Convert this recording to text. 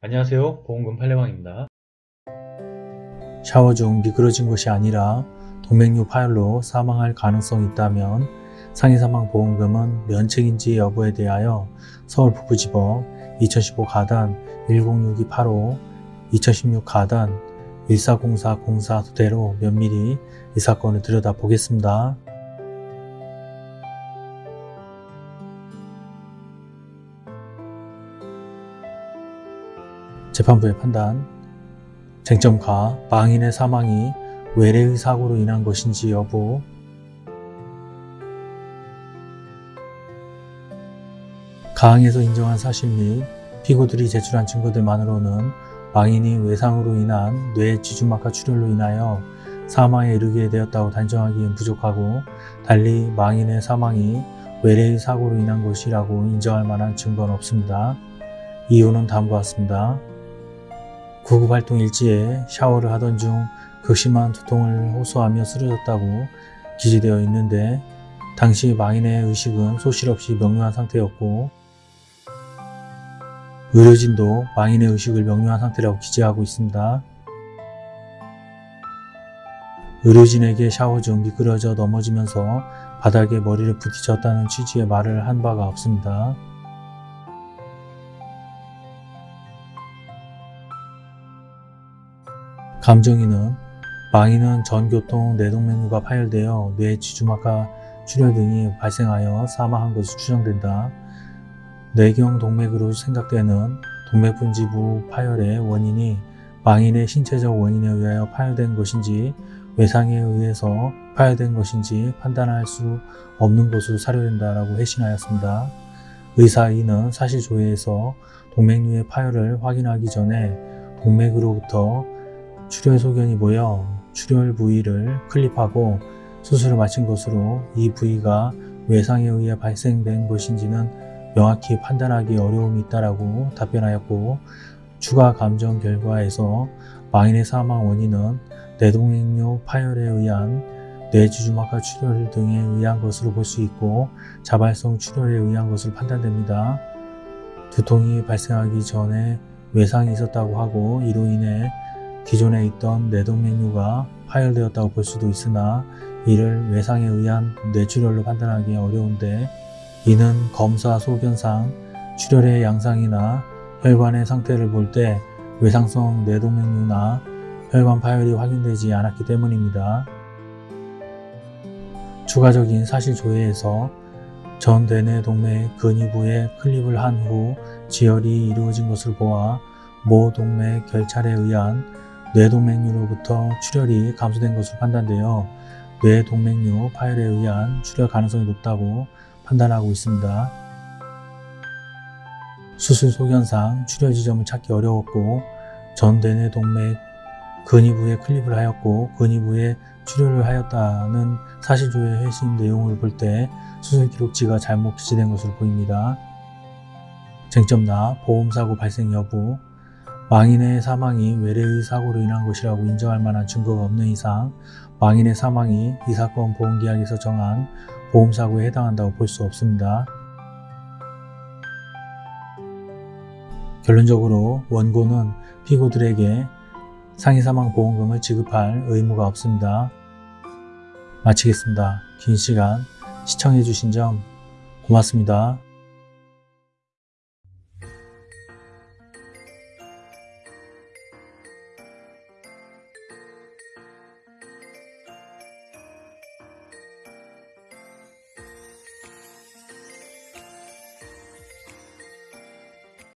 안녕하세요 보험금 팔례방입니다 샤워 중 미끄러진 것이 아니라 동맥류 파열로 사망할 가능성이 있다면 상해사망보험금은 면책인지 여부에 대하여 서울북부지법 2015 가단 106285 2016 가단 140404 토대로 면밀히 이 사건을 들여다보겠습니다. 재판부의 판단 쟁점가 망인의 사망이 외래의 사고로 인한 것인지 여부 가항에서 인정한 사실 및 피고들이 제출한 증거들만으로는 망인이 외상으로 인한 뇌 지주막하 출혈로 인하여 사망에 이르게 되었다고 단정하기엔 부족하고 달리 망인의 사망이 외래의 사고로 인한 것이라고 인정할 만한 증거는 없습니다. 이유는 다음과 같습니다. 구급 활동 일지에 샤워를 하던 중 극심한 두통을 호소하며 쓰러졌다고 기재되어 있는데 당시 망인의 의식은 소실 없이 명료한 상태였고 의료진도 망인의 의식을 명료한 상태라고 기재하고 있습니다. 의료진에게 샤워 중 미끄러져 넘어지면서 바닥에 머리를 부딪혔다는 취지의 말을 한 바가 없습니다. 감정인은 망인은 전교통 뇌동맥류가 파열되어 뇌 지주막하 출혈 등이 발생하여 사망한 것으로 추정된다. 뇌경 동맥으로 생각되는 동맥분지부 파열의 원인이 망인의 신체적 원인에 의하여 파열된 것인지 외상에 의해서 파열된 것인지 판단할 수 없는 것으로 사료된다라고 회신하였습니다. 의사 E는 사실 조회에서 동맥류의 파열을 확인하기 전에 동맥으로부터 출혈 소견이 모여 출혈 부위를 클립하고 수술을 마친 것으로 이 부위가 외상에 의해 발생된 것인지는 명확히 판단하기 어려움이 있다라고 답변하였고 추가 감정 결과에서 망인의 사망 원인은 뇌동맥류 파열에 의한 뇌지주막하 출혈 등에 의한 것으로 볼 수 있고 자발성 출혈에 의한 것으로 판단됩니다. 두통이 발생하기 전에 외상이 있었다고 하고 이로 인해 기존에 있던 뇌동맥류가 파열되었다고 볼 수도 있으나 이를 외상에 의한 뇌출혈로 판단하기 어려운데 이는 검사 소견상 출혈의 양상이나 혈관의 상태를 볼 때 외상성 뇌동맥류나 혈관 파열이 확인되지 않았기 때문입니다. 추가적인 사실 조회에서 전 대뇌 동맥 근위부에 클립을 한 후 지혈이 이루어진 것을 보아 모 동맥 결찰에 의한 뇌동맥류로부터 출혈이 감소된 것으로 판단되어 뇌동맥류 파열에 의한 출혈 가능성이 높다고 판단하고 있습니다. 수술 소견상 출혈 지점을 찾기 어려웠고 전 대뇌 동맥 근위부에 클립을 하였고 근위부에 출혈을 하였다는 사실조회 회신 내용을 볼 때 수술 기록지가 잘못 기재된 것으로 보입니다. 쟁점 나 보험사고 발생 여부 망인의 사망이 외래의 사고로 인한 것이라고 인정할 만한 증거가 없는 이상 망인의 사망이 이 사건 보험계약에서 정한 보험사고에 해당한다고 볼 수 없습니다. 결론적으로 원고는 피고들에게 상해사망보험금을 지급할 의무가 없습니다. 마치겠습니다. 긴 시간 시청해주신 점 고맙습니다.